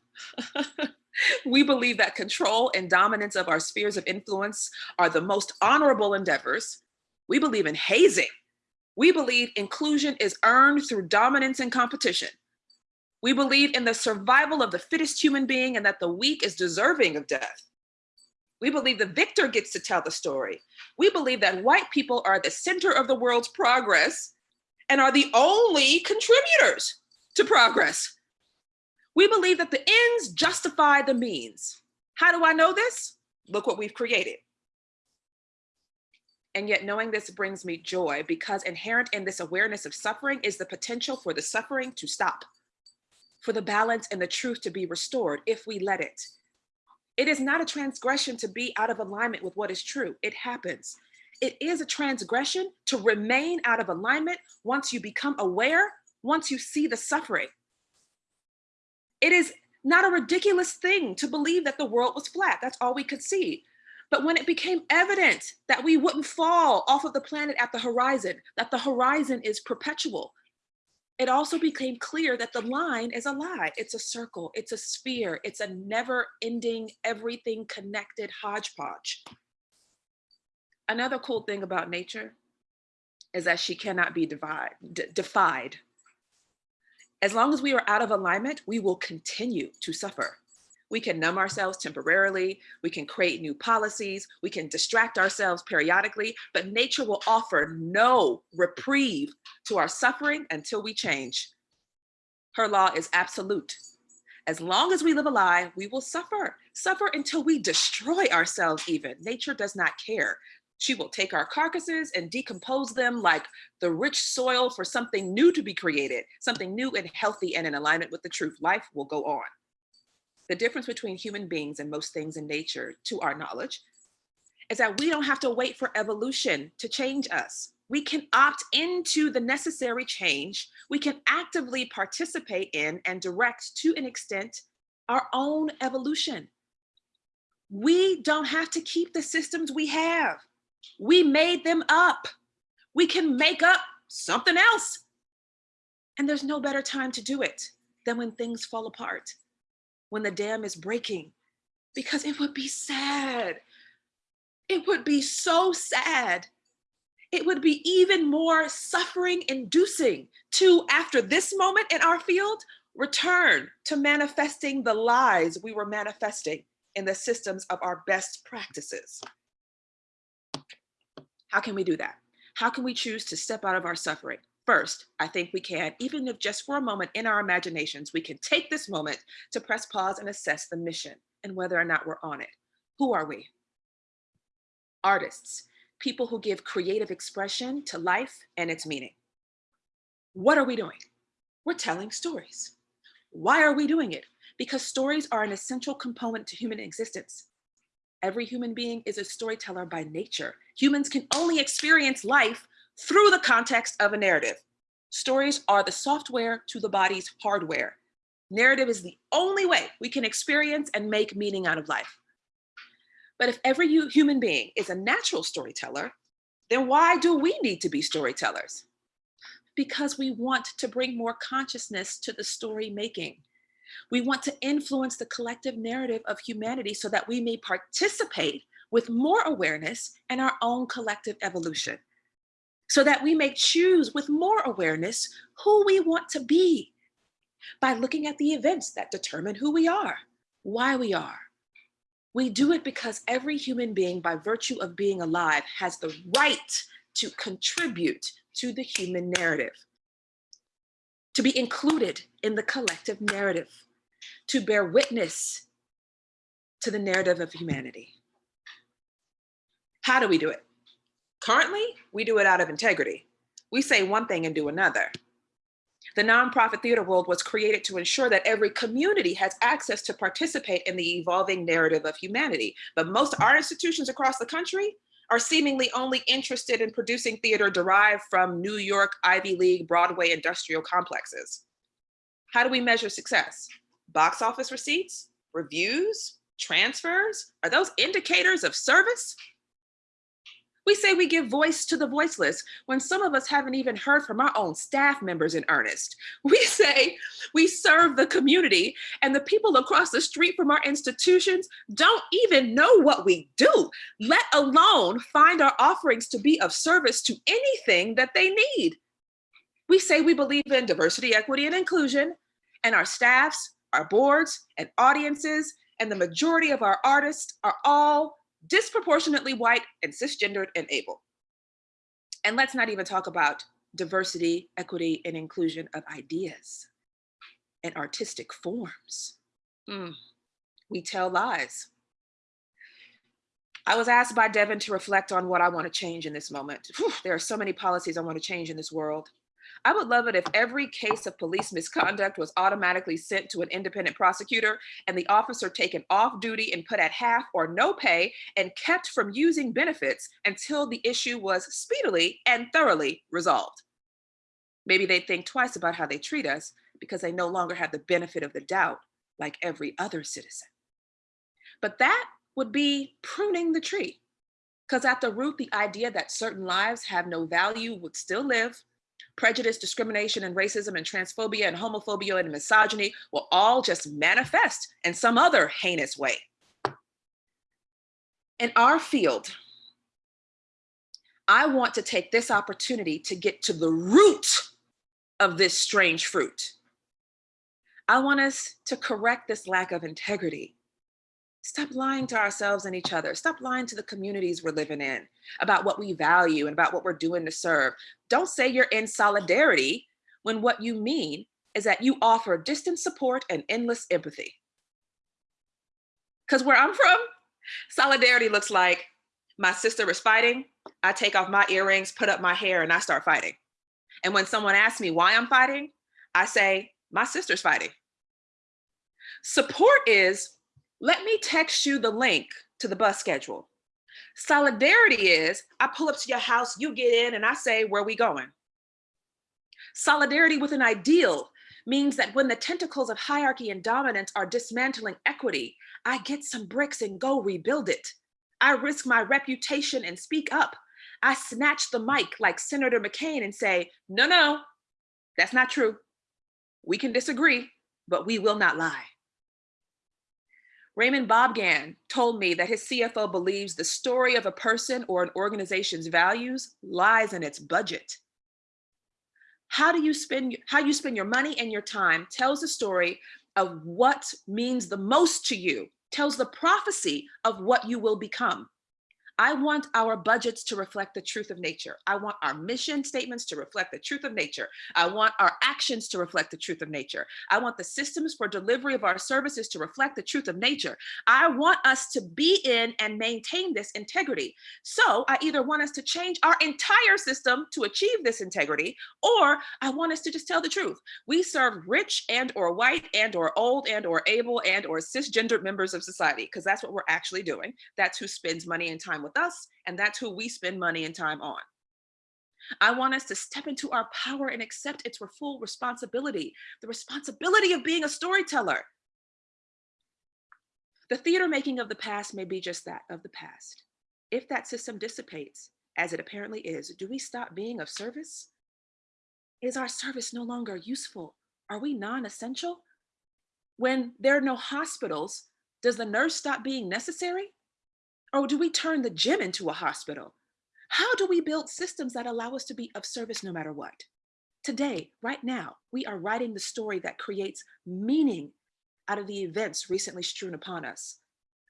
we believe that control and dominance of our spheres of influence are the most honorable endeavors. We believe in hazing. We believe inclusion is earned through dominance and competition. We believe in the survival of the fittest human being and that the weak is deserving of death. We believe the victor gets to tell the story. We believe that white people are the center of the world's progress and are the only contributors to progress. We believe that the ends justify the means. How do I know this? Look what we've created. And yet knowing this brings me joy because inherent in this awareness of suffering is the potential for the suffering to stop, for the balance and the truth to be restored if we let it. It is not a transgression to be out of alignment with what is true. It happens. It is a transgression to remain out of alignment once you become aware, once you see the suffering. It is not a ridiculous thing to believe that the world was flat. That's all we could see. But when it became evident that we wouldn't fall off of the planet at the horizon, that the horizon is perpetual, it also became clear that the line is a lie. It's a circle, it's a sphere, it's a never ending, everything connected hodgepodge. Another cool thing about nature is that she cannot be divide, defied. As long as we are out of alignment, we will continue to suffer. We can numb ourselves temporarily, we can create new policies, we can distract ourselves periodically, but nature will offer no reprieve to our suffering until we change. Her law is absolute. As long as we live a lie, we will suffer. Suffer until we destroy ourselves even. Nature does not care. She will take our carcasses and decompose them like the rich soil for something new to be created, something new and healthy and in alignment with the truth. Life will go on. The difference between human beings and most things in nature, to our knowledge, is that we don't have to wait for evolution to change us. We can opt into the necessary change. We can actively participate in and direct to an extent our own evolution. We don't have to keep the systems we have. We made them up. We can make up something else. And there's no better time to do it than when things fall apart when the dam is breaking because it would be sad. It would be so sad it would be even more suffering inducing to, after this moment in our field, return to manifesting the lies we were manifesting in the systems of our best practices. How can we do that? How can we choose to step out of our suffering? First, I think we can, even if just for a moment in our imaginations, we can take this moment to press pause and assess the mission and whether or not we're on it. Who are we? Artists, people who give creative expression to life and its meaning. What are we doing? We're telling stories. Why are we doing it? Because stories are an essential component to human existence. Every human being is a storyteller by nature. Humans can only experience life through the context of a narrative. Stories are the software to the body's hardware. Narrative is the only way we can experience and make meaning out of life. But if every human being is a natural storyteller, then why do we need to be storytellers? Because we want to bring more consciousness to the story making. We want to influence the collective narrative of humanity so that we may participate with more awareness in our own collective evolution. So that we may choose with more awareness who we want to be by looking at the events that determine who we are, why we are. We do it because every human being, by virtue of being alive, has the right to contribute to the human narrative to be included in the collective narrative, to bear witness to the narrative of humanity. How do we do it? Currently, we do it out of integrity. We say one thing and do another. The nonprofit theater world was created to ensure that every community has access to participate in the evolving narrative of humanity. But most art institutions across the country are seemingly only interested in producing theater derived from New York Ivy League Broadway industrial complexes. How do we measure success? Box office receipts, reviews, transfers? Are those indicators of service? We say we give voice to the voiceless when some of us haven't even heard from our own staff members in earnest. We say we serve the community and the people across the street from our institutions don't even know what we do, let alone find our offerings to be of service to anything that they need. We say we believe in diversity, equity, and inclusion, and our staffs, our boards, and audiences, and the majority of our artists are all disproportionately white and cisgendered and able. And let's not even talk about diversity, equity, and inclusion of ideas and artistic forms. Mm. We tell lies. I was asked by Devin to reflect on what I want to change in this moment. Whew, there are so many policies I want to change in this world. I would love it if every case of police misconduct was automatically sent to an independent prosecutor and the officer taken off duty and put at half or no pay and kept from using benefits until the issue was speedily and thoroughly resolved. Maybe they'd think twice about how they treat us because they no longer have the benefit of the doubt like every other citizen. But that would be pruning the tree because at the root, the idea that certain lives have no value would still live prejudice, discrimination, and racism, and transphobia, and homophobia, and misogyny will all just manifest in some other heinous way. In our field, I want to take this opportunity to get to the root of this strange fruit. I want us to correct this lack of integrity Stop lying to ourselves and each other. Stop lying to the communities we're living in about what we value and about what we're doing to serve. Don't say you're in solidarity when what you mean is that you offer distant support and endless empathy. Because where I'm from, solidarity looks like my sister is fighting, I take off my earrings, put up my hair, and I start fighting. And when someone asks me why I'm fighting, I say, my sister's fighting. Support is let me text you the link to the bus schedule. Solidarity is I pull up to your house, you get in and I say, where we going? Solidarity with an ideal means that when the tentacles of hierarchy and dominance are dismantling equity, I get some bricks and go rebuild it. I risk my reputation and speak up. I snatch the mic like Senator McCain and say, no, no, that's not true. We can disagree, but we will not lie. Raymond Bobgan told me that his CFO believes the story of a person or an organization's values lies in its budget. How do you spend how you spend your money and your time tells the story of what means the most to you, tells the prophecy of what you will become. I want our budgets to reflect the truth of nature. I want our mission statements to reflect the truth of nature. I want our actions to reflect the truth of nature. I want the systems for delivery of our services to reflect the truth of nature. I want us to be in and maintain this integrity. So I either want us to change our entire system to achieve this integrity, or I want us to just tell the truth. We serve rich and or white and or old and or able and or cisgendered members of society, because that's what we're actually doing. That's who spends money and time with us, and that's who we spend money and time on. I want us to step into our power and accept its full responsibility, the responsibility of being a storyteller. The theater making of the past may be just that, of the past. If that system dissipates, as it apparently is, do we stop being of service? Is our service no longer useful? Are we non-essential? When there are no hospitals, does the nurse stop being necessary? Or do we turn the gym into a hospital? How do we build systems that allow us to be of service no matter what? Today, right now, we are writing the story that creates meaning out of the events recently strewn upon us.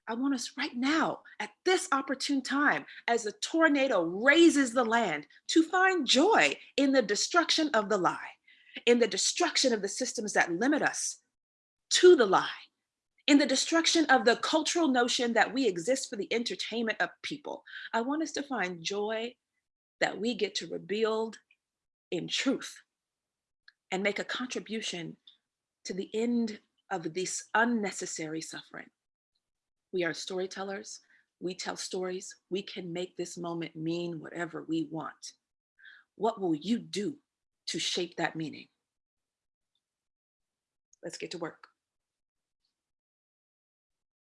I want us right now, at this opportune time, as the tornado raises the land, to find joy in the destruction of the lie, in the destruction of the systems that limit us to the lie, in the destruction of the cultural notion that we exist for the entertainment of people. I want us to find joy that we get to rebuild in truth and make a contribution to the end of this unnecessary suffering. We are storytellers. We tell stories. We can make this moment mean whatever we want. What will you do to shape that meaning? Let's get to work.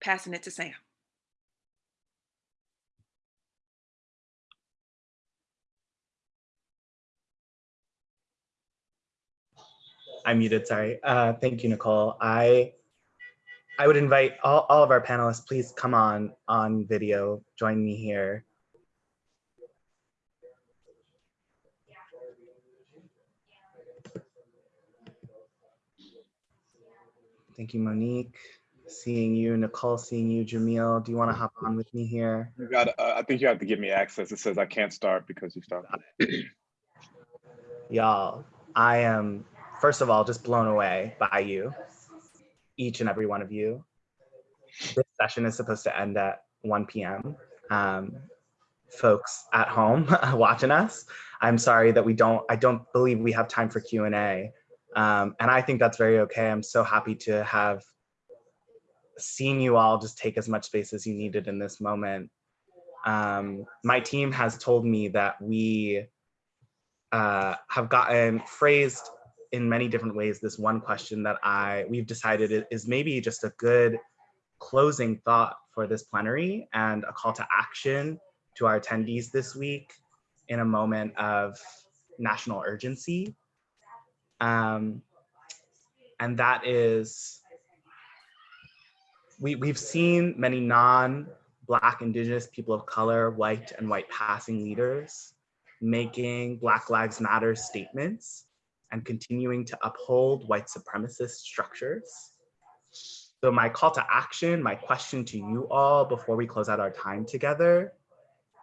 Passing it to Sam. I'm muted, sorry. Uh, thank you, Nikkole. I I would invite all, all of our panelists, please come on on video, join me here. Thank you, Monique. Seeing you, Nikkole, seeing you, Jamil. Do you want to hop on with me here? You got. Uh, I think you have to give me access. It says I can't start because you started. Y'all, I am, first of all, just blown away by you, each and every one of you. This session is supposed to end at 1 p.m. Um, folks at home watching us, I'm sorry that we don't, I don't believe we have time for Q&A. Um, and I think that's very okay. I'm so happy to have seen you all just take as much space as you needed in this moment. Um, my team has told me that we uh, have gotten phrased in many different ways this one question that I we've decided is maybe just a good closing thought for this plenary and a call to action to our attendees this week in a moment of national urgency. Um, and that is, we, we've seen many non-Black, Indigenous, people of color, white and white passing leaders making Black Lives Matter statements and continuing to uphold white supremacist structures. So my call to action, my question to you all before we close out our time together,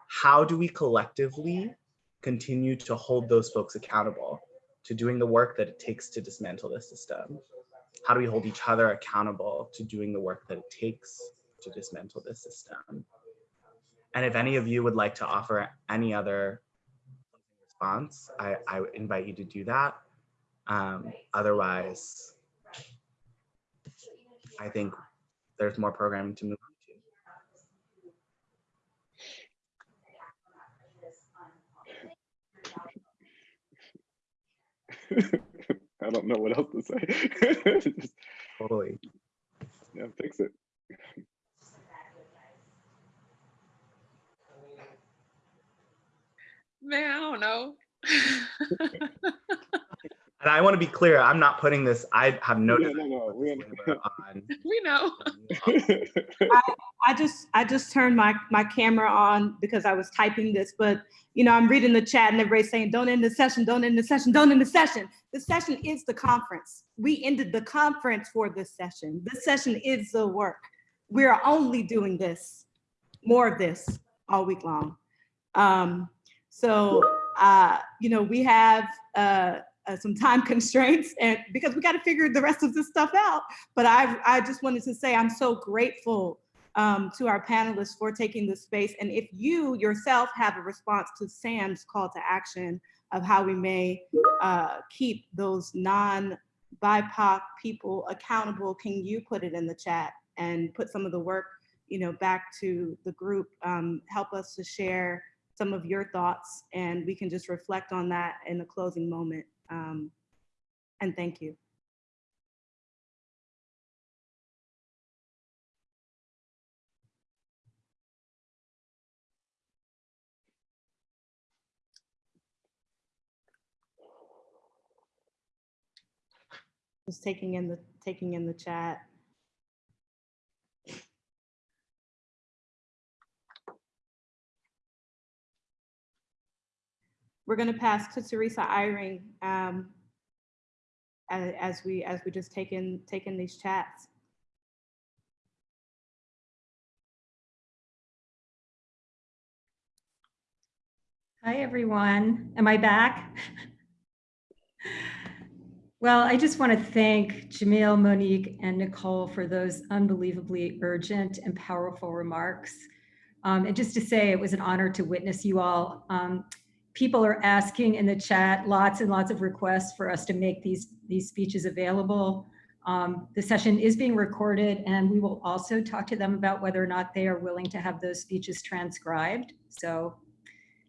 how do we collectively continue to hold those folks accountable to doing the work that it takes to dismantle the system? How do we hold each other accountable to doing the work that it takes to dismantle this system? And if any of you would like to offer any other response, I, I invite you to do that. Um, otherwise, I think there's more programming to move on I don't know what else to say. Just. Totally. yeah, fix it. Man, I don't know. And I want to be clear, I'm not putting this, I have no No, no, no, we- this on. We know. I just I just turned my my camera on because I was typing this, but you know I'm reading the chat and everybody's saying don't end the session, don't end the session, don't end the session. The session is the conference. We ended the conference for this session. This session is the work. We are only doing this, more of this all week long. Um, so uh, you know we have uh, uh, some time constraints and because we got to figure the rest of this stuff out. But I I just wanted to say I'm so grateful um, to our panelists for taking this space. And if you yourself have a response to Sam's call to action of how we may uh, keep those non-BIPOC people accountable, can you put it in the chat and put some of the work, you know, back to the group? Um, help us to share some of your thoughts and we can just reflect on that in the closing moment. Um, and thank you. Just taking in the, taking in the chat. We're gonna pass to Teresa Eyring um, as, as we, as we just take in, take in these chats. Hi, everyone. Am I back? Well, I just want to thank Jamil, Monique, and Nikkole for those unbelievably urgent and powerful remarks. Um, and just to say, it was an honor to witness you all. Um, people are asking in the chat lots and lots of requests for us to make these, these speeches available. Um, the session is being recorded and we will also talk to them about whether or not they are willing to have those speeches transcribed. So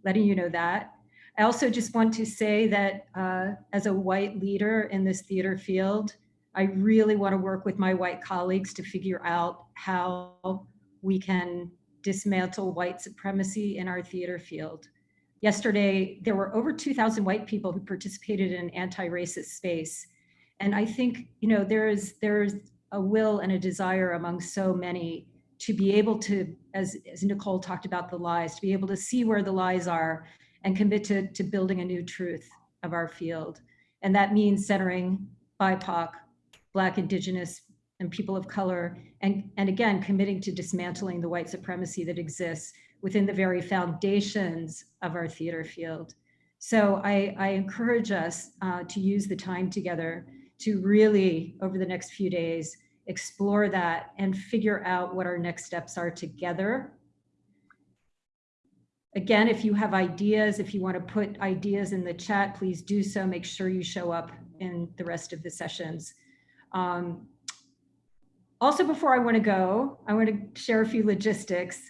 letting you know that. I also just want to say that uh, as a white leader in this theater field, I really want to work with my white colleagues to figure out how we can dismantle white supremacy in our theater field. Yesterday, there were over 2,000 white people who participated in an anti-racist space. And I think, you know, there is there's a will and a desire among so many to be able to, as, as Nikkole talked about the lies, to be able to see where the lies are and commit to, to building a new truth of our field. And that means centering BIPOC, Black, Indigenous, and people of color, and, and again, committing to dismantling the white supremacy that exists within the very foundations of our theater field. So I, I encourage us uh, to use the time together to really, over the next few days, explore that and figure out what our next steps are together Again, if you have ideas, if you want to put ideas in the chat, please do so. Make sure you show up in the rest of the sessions. Um, also, before I want to go, I want to share a few logistics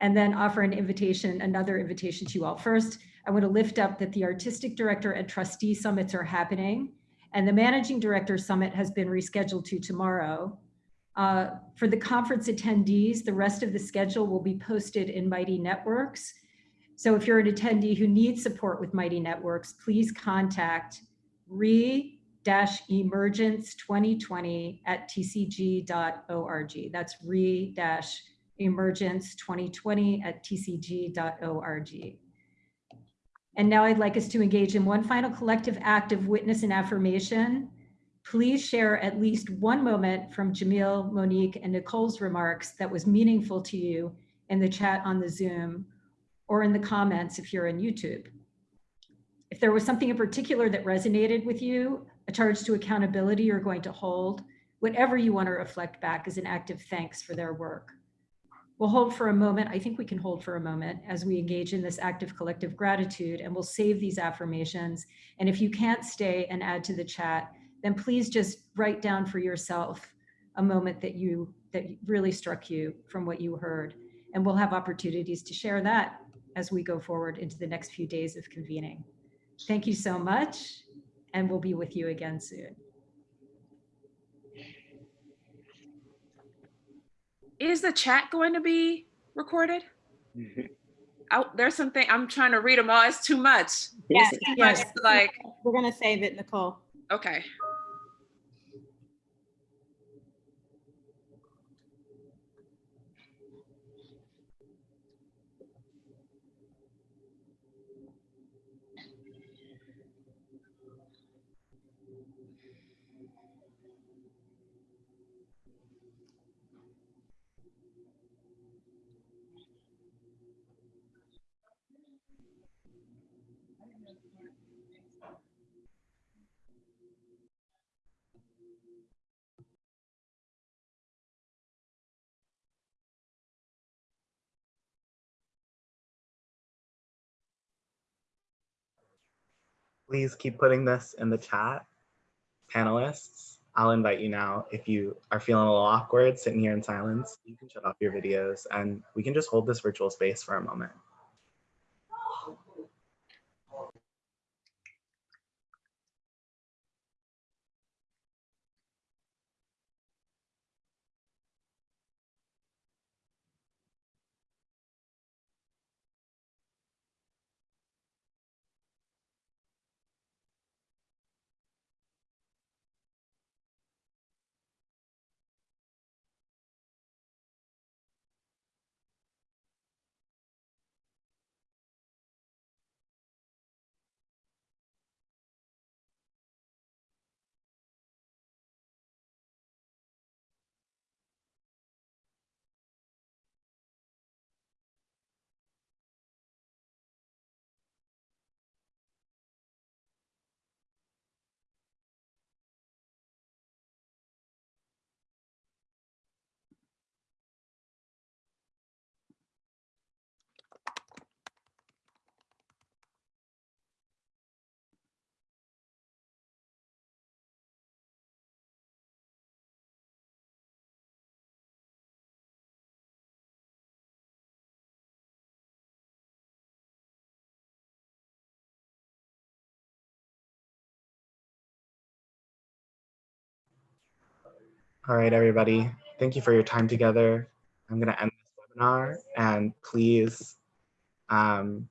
and then offer an invitation, another invitation to you all. First, I want to lift up that the Artistic Director and Trustee Summits are happening and the Managing Director Summit has been rescheduled to tomorrow. Uh, for the conference attendees, the rest of the schedule will be posted in Mighty Networks. So if you're an attendee who needs support with Mighty Networks, please contact re-emergence2020 at tcg.org. That's re-emergence2020 at tcg.org. And now I'd like us to engage in one final collective act of witness and affirmation. Please share at least one moment from Jamil, Monique, and Nikkole's remarks that was meaningful to you in the chat on the Zoom or in the comments if you're on YouTube. If there was something in particular that resonated with you, a charge to accountability you're going to hold, whatever you want to reflect back is an act of thanks for their work. We'll hold for a moment, I think we can hold for a moment as we engage in this act of collective gratitude and we'll save these affirmations. And if you can't stay and add to the chat, then please just write down for yourself a moment that you that really struck you from what you heard. And we'll have opportunities to share that as we go forward into the next few days of convening. Thank you so much, and we'll be with you again soon. Is the chat going to be recorded? Mm-hmm. Oh, there's something, I'm trying to read them all. It's too much. Yes, It's too yes. to, Like, We're gonna save it, Nikkole. Okay. Please keep putting this in the chat. Panelists, I'll invite you now. If you are feeling a little awkward sitting here in silence, you can shut off your videos and we can just hold this virtual space for a moment. All right, everybody. Thank you for your time together. I'm going to end this webinar and please, um,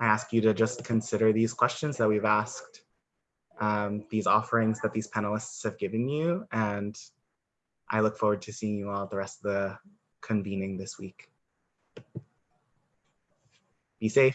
I ask you to just consider these questions that we've asked, um, these offerings that these panelists have given you, and I look forward to seeing you all the rest of the convening this week. Be safe.